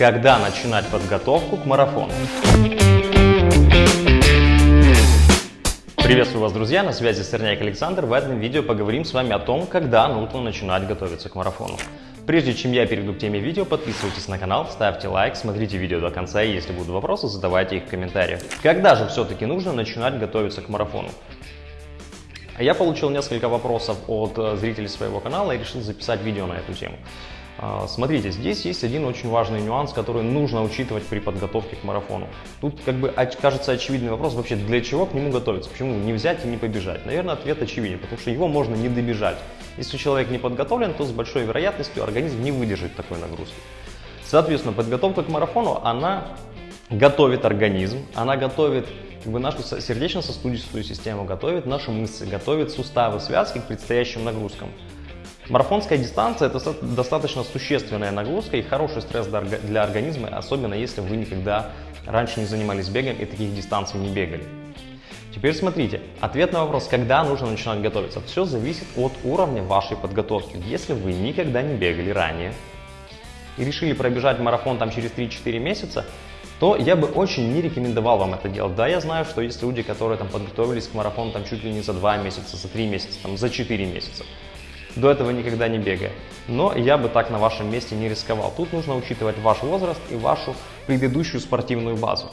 Когда начинать подготовку к марафону? Приветствую вас, друзья! На связи Сырняк Александр. В этом видео поговорим с вами о том, когда нужно начинать готовиться к марафону. Прежде чем я перейду к теме видео, подписывайтесь на канал, ставьте лайк, смотрите видео до конца и если будут вопросы, задавайте их в комментариях. Когда же все-таки нужно начинать готовиться к марафону? Я получил несколько вопросов от э, зрителей своего канала и решил записать видео на эту тему. А, смотрите, здесь есть один очень важный нюанс, который нужно учитывать при подготовке к марафону. Тут как бы кажется очевидный вопрос, вообще для чего к нему готовиться, почему не взять и не побежать. Наверное, ответ очевиден, потому что его можно не добежать. Если человек не подготовлен, то с большой вероятностью организм не выдержит такой нагрузки. Соответственно, подготовка к марафону, она готовит организм, она готовит как бы нашу сердечно-сосудистую систему, готовит наши мышцы, готовит суставы, связки к предстоящим нагрузкам. Марафонская дистанция – это достаточно существенная нагрузка и хороший стресс для организма, особенно если вы никогда раньше не занимались бегом и таких дистанций не бегали. Теперь смотрите, ответ на вопрос, когда нужно начинать готовиться. Все зависит от уровня вашей подготовки. Если вы никогда не бегали ранее и решили пробежать марафон там через 3-4 месяца, то я бы очень не рекомендовал вам это делать. Да, я знаю, что есть люди, которые там подготовились к марафону там чуть ли не за 2 месяца, за 3 месяца, там, за 4 месяца. До этого никогда не бегая. Но я бы так на вашем месте не рисковал. Тут нужно учитывать ваш возраст и вашу предыдущую спортивную базу.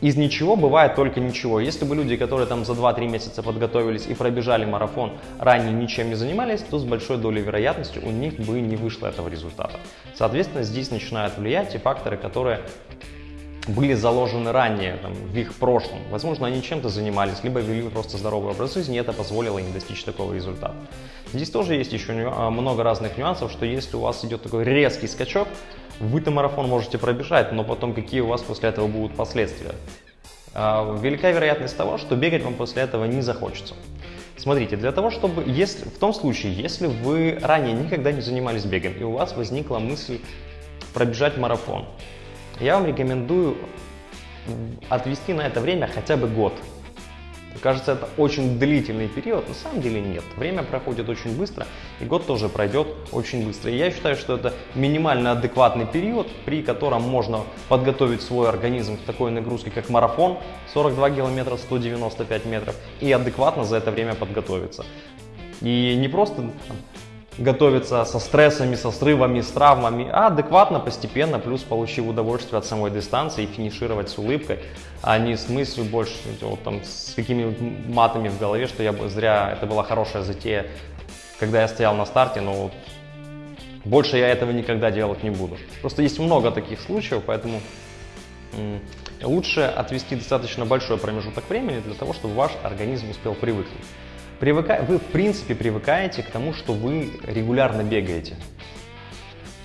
Из ничего бывает только ничего. Если бы люди, которые там за 2-3 месяца подготовились и пробежали марафон, ранее ничем не занимались, то с большой долей вероятности у них бы не вышло этого результата. Соответственно, здесь начинают влиять те факторы, которые были заложены ранее, там, в их прошлом. Возможно, они чем-то занимались, либо вели просто здоровый образ жизни, и это позволило им достичь такого результата. Здесь тоже есть еще много разных нюансов, что если у вас идет такой резкий скачок, вы-то марафон можете пробежать, но потом какие у вас после этого будут последствия? А, велика вероятность того, что бегать вам после этого не захочется. Смотрите, для того, чтобы, если, в том случае, если вы ранее никогда не занимались бегом, и у вас возникла мысль пробежать марафон, я вам рекомендую отвести на это время хотя бы год. Кажется, это очень длительный период, на самом деле нет. Время проходит очень быстро, и год тоже пройдет очень быстро. И я считаю, что это минимально адекватный период, при котором можно подготовить свой организм к такой нагрузке, как марафон, 42 километра, 195 метров, и адекватно за это время подготовиться. И не просто готовиться со стрессами, со срывами, с травмами, а адекватно, постепенно, плюс получив удовольствие от самой дистанции и финишировать с улыбкой, а не с мыслью больше, вот, там, с какими матами в голове, что я зря, это была хорошая затея, когда я стоял на старте, но вот больше я этого никогда делать не буду. Просто есть много таких случаев, поэтому лучше отвести достаточно большой промежуток времени для того, чтобы ваш организм успел привыкнуть. Привыка... Вы, в принципе, привыкаете к тому, что вы регулярно бегаете.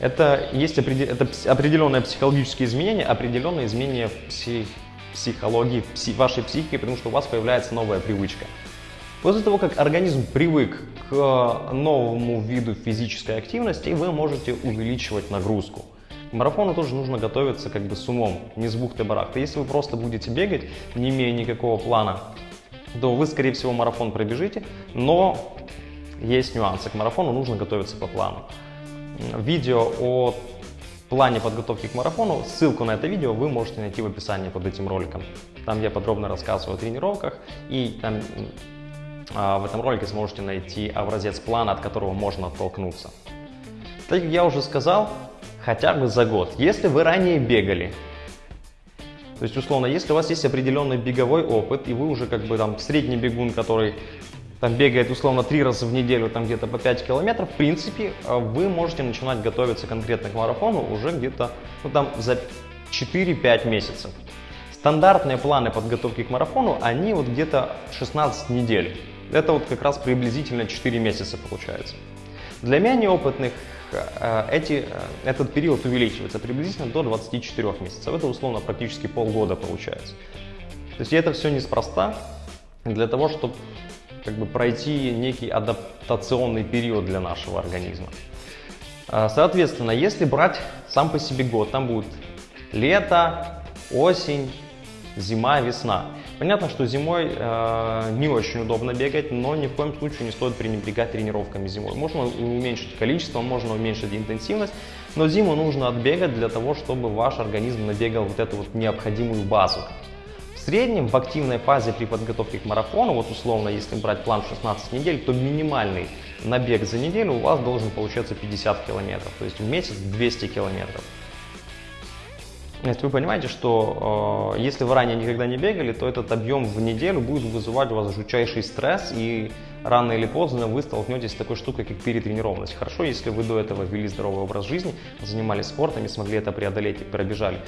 Это есть определ... это определенное психологические изменения, определенные изменения в псих... психологии, пси... вашей психике, потому что у вас появляется новая привычка. После того, как организм привык к новому виду физической активности, вы можете увеличивать нагрузку. К марафону тоже нужно готовиться как бы с умом, не с бухты-барахты. Если вы просто будете бегать, не имея никакого плана, то вы, скорее всего, марафон пробежите, но есть нюансы. К марафону нужно готовиться по плану. Видео о плане подготовки к марафону, ссылку на это видео вы можете найти в описании под этим роликом. Там я подробно рассказываю о тренировках, и там, а, в этом ролике сможете найти образец плана, от которого можно оттолкнуться. Так как я уже сказал, хотя бы за год. Если вы ранее бегали, то есть, условно, если у вас есть определенный беговой опыт, и вы уже как бы там средний бегун, который там бегает условно три раза в неделю, там где-то по 5 километров, в принципе, э, вы можете начинать готовиться конкретно к марафону уже где-то ну, там за 4-5 месяцев. Стандартные планы подготовки к марафону, они вот где-то 16 недель. Это вот как раз приблизительно 4 месяца получается. Для менее опытных эти, э, этот период увеличивается приблизительно до 24 месяцев. Это условно практически полгода получается. То есть это все неспроста для того, чтобы как бы, пройти некий адаптационный период для нашего организма. Э, соответственно, если брать сам по себе год, там будет лето, осень, зима, весна. Понятно, что зимой э, не очень удобно бегать, но ни в коем случае не стоит пренебрегать тренировками зимой. Можно уменьшить количество, можно уменьшить интенсивность, но зиму нужно отбегать для того, чтобы ваш организм набегал вот эту вот необходимую базу. В среднем в активной фазе при подготовке к марафону, вот условно, если брать план 16 недель, то минимальный набег за неделю у вас должен получаться 50 километров, то есть в месяц 200 километров. Если вы понимаете, что э, если вы ранее никогда не бегали, то этот объем в неделю будет вызывать у вас жутчайший стресс, и рано или поздно вы столкнетесь с такой штукой, как перетренированность. Хорошо, если вы до этого вели здоровый образ жизни, занимались спортом и смогли это преодолеть и пробежали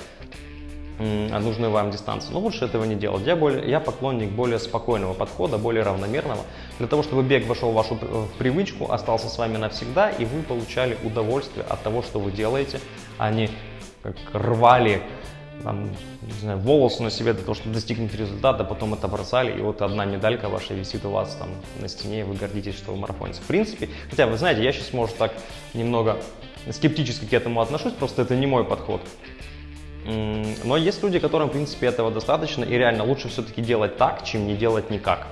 нужную вам дистанцию. Но лучше этого не делать. Я, более, я поклонник более спокойного подхода, более равномерного, для того, чтобы бег вошел в вашу в привычку, остался с вами навсегда, и вы получали удовольствие от того, что вы делаете, а не как рвали там, не знаю, волосы на себе для того, чтобы достигнуть результата, потом это бросали, и вот одна медалька ваша висит у вас там на стене, и вы гордитесь, что вы марафонец. В принципе, хотя вы знаете, я сейчас, может, так немного скептически к этому отношусь, просто это не мой подход. Но есть люди, которым, в принципе, этого достаточно, и реально лучше все-таки делать так, чем не делать никак.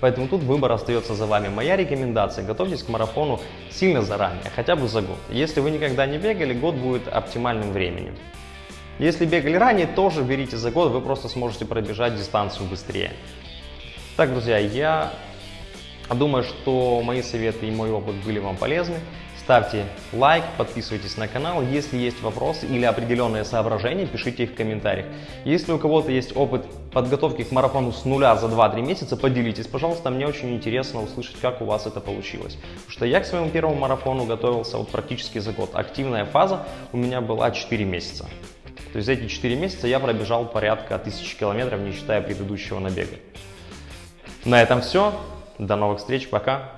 Поэтому тут выбор остается за вами. Моя рекомендация – готовьтесь к марафону сильно заранее, хотя бы за год. Если вы никогда не бегали, год будет оптимальным временем. Если бегали ранее, тоже берите за год, вы просто сможете пробежать дистанцию быстрее. Так, друзья, я думаю, что мои советы и мой опыт были вам полезны. Ставьте лайк, подписывайтесь на канал. Если есть вопросы или определенные соображения, пишите их в комментариях. Если у кого-то есть опыт подготовки к марафону с нуля за 2-3 месяца, поделитесь, пожалуйста. Мне очень интересно услышать, как у вас это получилось. Потому что я к своему первому марафону готовился вот практически за год. Активная фаза у меня была 4 месяца. То есть за эти 4 месяца я пробежал порядка 1000 километров, не считая предыдущего набега. На этом все. До новых встреч. Пока.